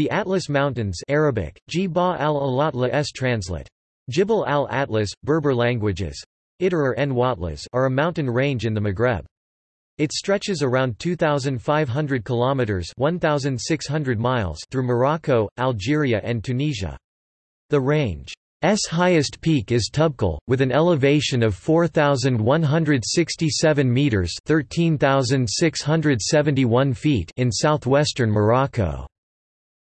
The Atlas Mountains Arabic, Jiba al-Alatla s translate. Jibal al-Atlas, Berber languages Iterer en Watlas are a mountain range in the Maghreb. It stretches around 2,500 kilometers (1,600 miles) through Morocco, Algeria, and Tunisia. The range's highest peak is Toubkal, with an elevation of 4,167 meters (13,671 feet) in southwestern Morocco.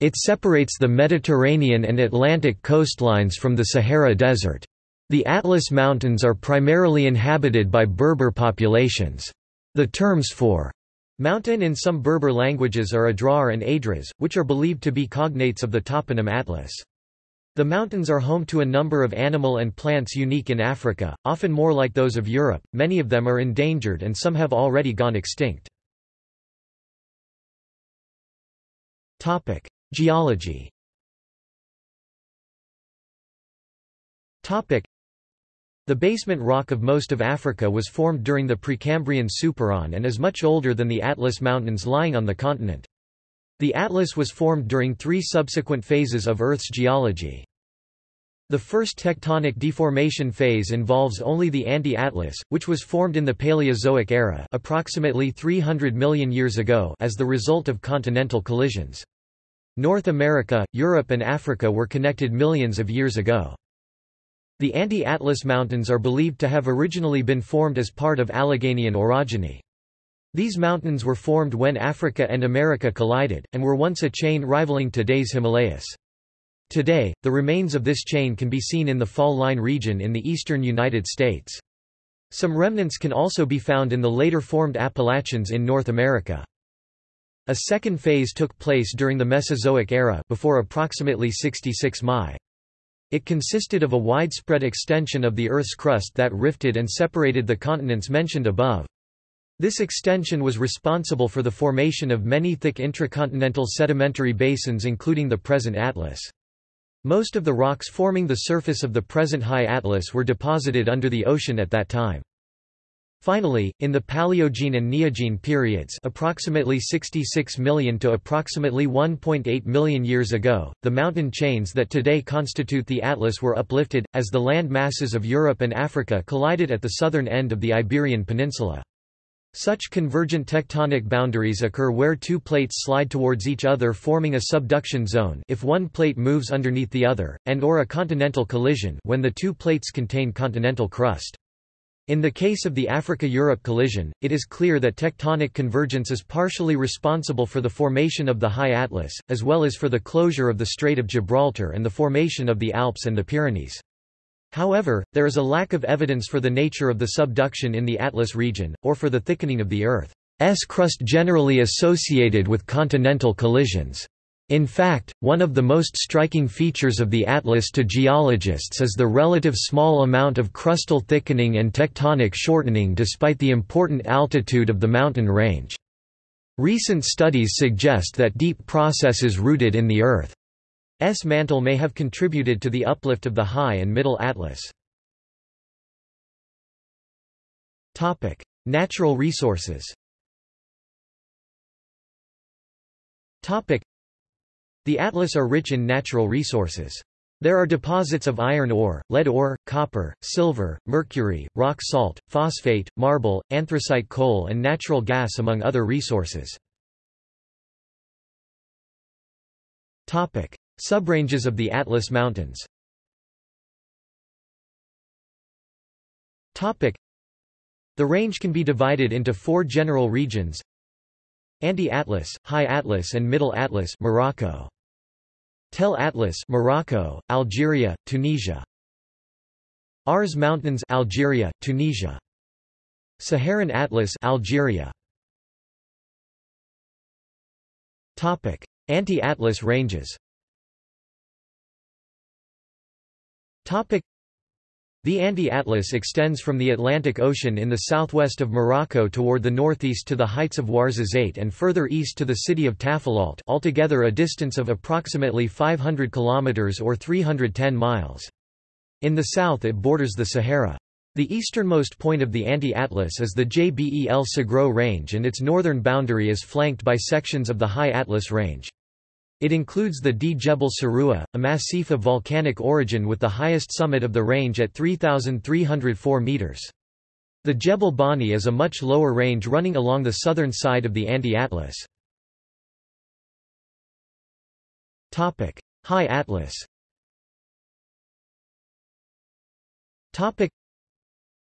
It separates the Mediterranean and Atlantic coastlines from the Sahara Desert. The Atlas Mountains are primarily inhabited by Berber populations. The terms for mountain in some Berber languages are Adrar and Adras, which are believed to be cognates of the toponym Atlas. The mountains are home to a number of animal and plants unique in Africa, often more like those of Europe, many of them are endangered and some have already gone extinct. Geology The basement rock of most of Africa was formed during the Precambrian Supereon and is much older than the Atlas Mountains lying on the continent. The Atlas was formed during three subsequent phases of Earth's geology. The first tectonic deformation phase involves only the anti-Atlas, which was formed in the Paleozoic era approximately 300 million years ago as the result of continental collisions. North America, Europe and Africa were connected millions of years ago. The Anti-Atlas Mountains are believed to have originally been formed as part of Alleghanian orogeny. These mountains were formed when Africa and America collided, and were once a chain rivaling today's Himalayas. Today, the remains of this chain can be seen in the Fall Line region in the eastern United States. Some remnants can also be found in the later formed Appalachians in North America. A second phase took place during the Mesozoic era before approximately 66 Mi. It consisted of a widespread extension of the Earth's crust that rifted and separated the continents mentioned above. This extension was responsible for the formation of many thick intracontinental sedimentary basins including the present Atlas. Most of the rocks forming the surface of the present High Atlas were deposited under the ocean at that time. Finally, in the Paleogene and Neogene periods approximately 66 million to approximately 1.8 million years ago, the mountain chains that today constitute the Atlas were uplifted, as the land masses of Europe and Africa collided at the southern end of the Iberian Peninsula. Such convergent tectonic boundaries occur where two plates slide towards each other forming a subduction zone if one plate moves underneath the other, and or a continental collision when the two plates contain continental crust. In the case of the Africa-Europe collision, it is clear that tectonic convergence is partially responsible for the formation of the High Atlas, as well as for the closure of the Strait of Gibraltar and the formation of the Alps and the Pyrenees. However, there is a lack of evidence for the nature of the subduction in the Atlas region, or for the thickening of the Earth's crust generally associated with continental collisions. In fact, one of the most striking features of the atlas to geologists is the relative small amount of crustal thickening and tectonic shortening despite the important altitude of the mountain range. Recent studies suggest that deep processes rooted in the Earth's mantle may have contributed to the uplift of the High and Middle Atlas. Natural resources the Atlas are rich in natural resources. There are deposits of iron ore, lead ore, copper, silver, mercury, rock salt, phosphate, marble, anthracite coal and natural gas among other resources. Subranges of the Atlas Mountains The range can be divided into four general regions Anti-Atlas, High Atlas and Middle Atlas Morocco. Tell Atlas Morocco, Algeria, Tunisia. Aurès Mountains Algeria, Tunisia. Saharan Atlas Algeria. Topic: Anti-Atlas ranges. Topic: the Anti-Atlas extends from the Atlantic Ocean in the southwest of Morocco toward the northeast to the heights of Ouarzazate and further east to the city of Tafilalt altogether a distance of approximately 500 kilometers or 310 miles. In the south it borders the Sahara. The easternmost point of the Anti-Atlas is the Jbel Segros Range and its northern boundary is flanked by sections of the High Atlas Range. It includes the Djebel Siroua, a massif of volcanic origin with the highest summit of the range at 3,304 metres. The Jebel Bani is a much lower range running along the southern side of the Anti-Atlas. High Atlas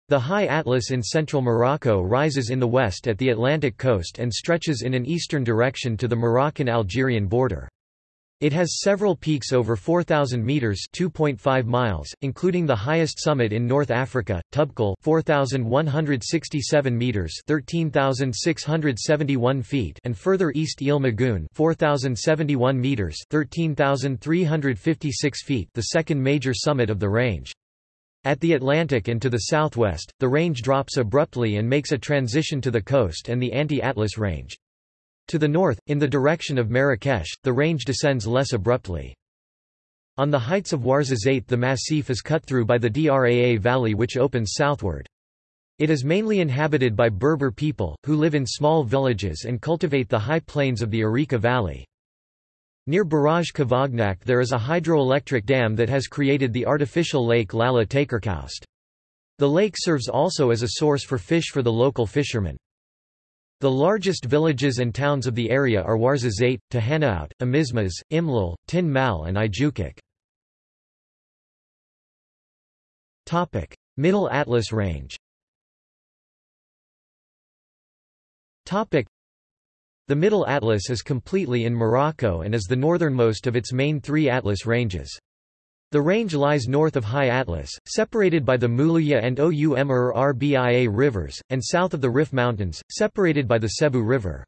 the High Atlas in central Morocco rises in the west at the Atlantic coast and stretches in an eastern direction to the Moroccan-Algerian border. It has several peaks over 4,000 meters (2.5 miles), including the highest summit in North Africa, Toubkal, 4,167 meters (13,671 feet), and further east Ighil M'Goun, 4,071 meters (13,356 feet), the second major summit of the range. At the Atlantic and to the southwest, the range drops abruptly and makes a transition to the coast and the Anti-Atlas Range. To the north, in the direction of Marrakesh, the range descends less abruptly. On the heights of Ouarzazate the massif is cut through by the Draa Valley which opens southward. It is mainly inhabited by Berber people, who live in small villages and cultivate the high plains of the Ourika Valley. Near Barrage Cavagnac there is a hydroelectric dam that has created the artificial lake Lalla Takerkoust. The lake serves also as a source for fish for the local fishermen. The largest villages and towns of the area are Ouarzazate, Tahanaout, Amizmiz, Imlil, Tin Mal and Ijoukak. Middle Atlas Range The Middle Atlas is completely in Morocco and is the northernmost of its main three Atlas ranges. The range lies north of High Atlas, separated by the Moulouya and Oum Er-Rbia rivers, and south of the Rif Mountains, separated by the Sebou River.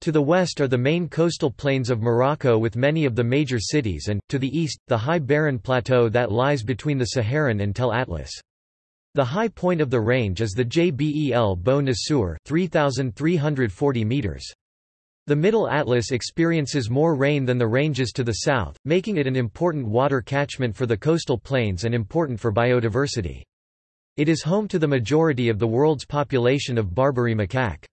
To the west are the main coastal plains of Morocco with many of the major cities and, to the east, the high barren plateau that lies between the Saharan and Tell Atlas. The high point of the range is the Jbel Bou Naceur 3,340 meters. The Middle Atlas experiences more rain than the ranges to the south, making it an important water catchment for the coastal plains and important for biodiversity. It is home to the majority of the world's population of Barbary macaque.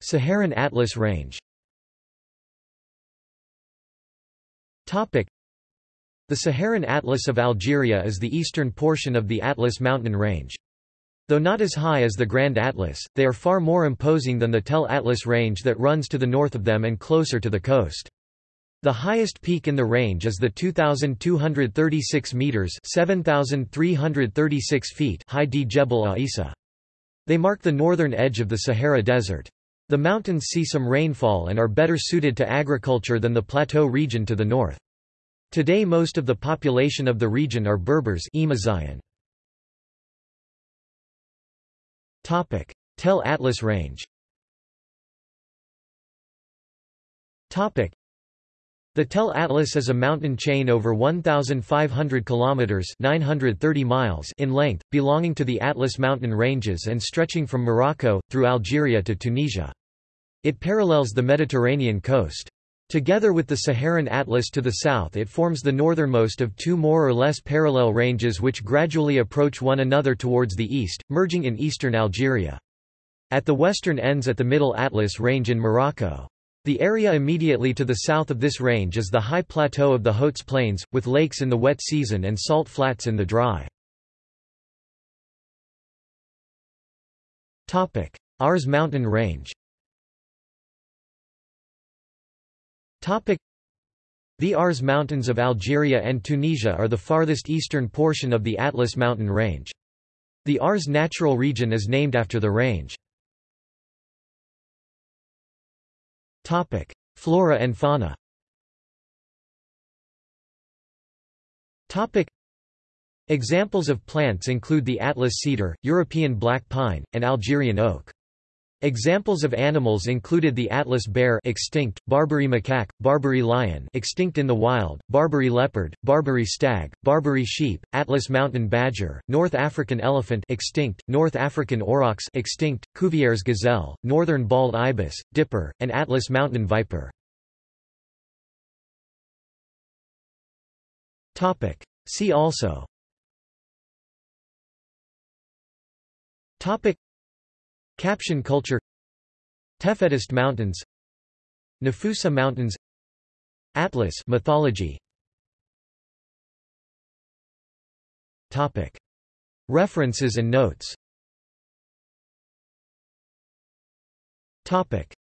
Saharan Atlas Range The Saharan Atlas of Algeria is the eastern portion of the Atlas mountain range. Though not as high as the Grand Atlas, they are far more imposing than the Tell Atlas range that runs to the north of them and closer to the coast. The highest peak in the range is the 2,236 metres 7,336 feet high Djebel Aissa. They mark the northern edge of the Sahara Desert. The mountains see some rainfall and are better suited to agriculture than the plateau region to the north. Today most of the population of the region are Berbers Topic: Tell Atlas Range. Topic: The Tell Atlas is a mountain chain over 1500 kilometers (930 miles) in length, belonging to the Atlas mountain ranges and stretching from Morocco through Algeria to Tunisia. It parallels the Mediterranean coast. Together with the Saharan Atlas to the south it forms the northernmost of two more or less parallel ranges which gradually approach one another towards the east, merging in eastern Algeria. At the western ends at the Middle Atlas range in Morocco. The area immediately to the south of this range is the high plateau of the Hautes Plains, with lakes in the wet season and salt flats in the dry. Aurès mountain range The Aurès Mountains of Algeria and Tunisia are the farthest eastern portion of the Atlas mountain range. The Aurès natural region is named after the range. Flora and fauna Examples of plants include the Atlas cedar, European black pine, and Algerian oak. Examples of animals included the Atlas bear extinct, Barbary macaque, Barbary lion extinct in the wild, Barbary leopard, Barbary stag, Barbary sheep, Atlas mountain badger, North African elephant extinct, North African aurochs extinct, Cuvier's gazelle, northern bald ibis, dipper, and Atlas mountain viper. Topic. See also Topic Capsian culture Tefedest Mountains Nafusa Mountains Atlas mythology. Topic. References and notes. Topic